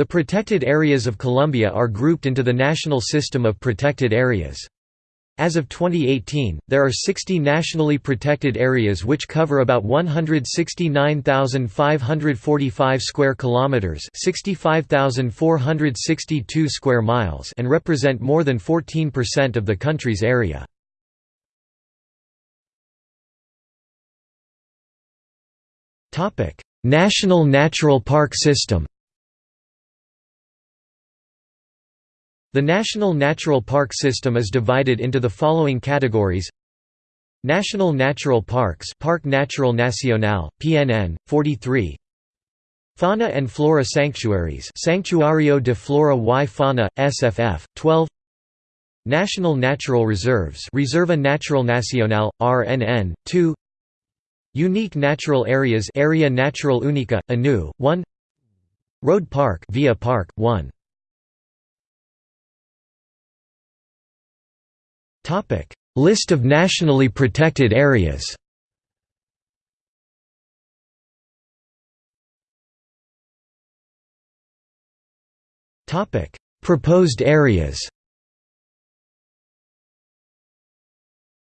The protected areas of Colombia are grouped into the National System of Protected Areas. As of 2018, there are 60 nationally protected areas which cover about 169,545 square kilometers, 65,462 square miles, and represent more than 14% of the country's area. Topic: National Natural Park System. The National Natural Park System is divided into the following categories. National Natural Parks Parque Natural Nacional, PNN, 43 Fauna and Flora Sanctuaries Santuario de Flora y Fauna, SFF, 12 National Natural Reserves Reserva Natural Nacional, RNN, 2 Unique Natural Areas Area Natural Única, ANU, 1 Road Park Via Park, 1 List of nationally protected areas. Topic: Proposed areas.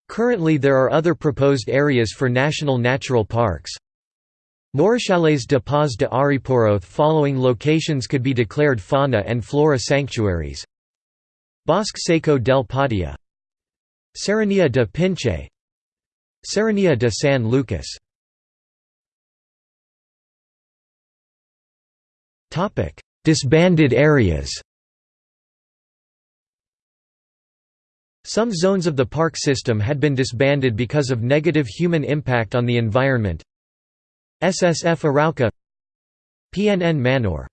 Currently there are other proposed areas for national natural parks. Morichales de Paz de Ariporoth following locations could be declared fauna and flora sanctuaries. Bosque Seco del Patia Serranía de Pinche. Serranía de San Lucas. Disbanded areas. Some zones of the park system had been disbanded because of negative human impact on the environment. SSF Arauca. PNN Manor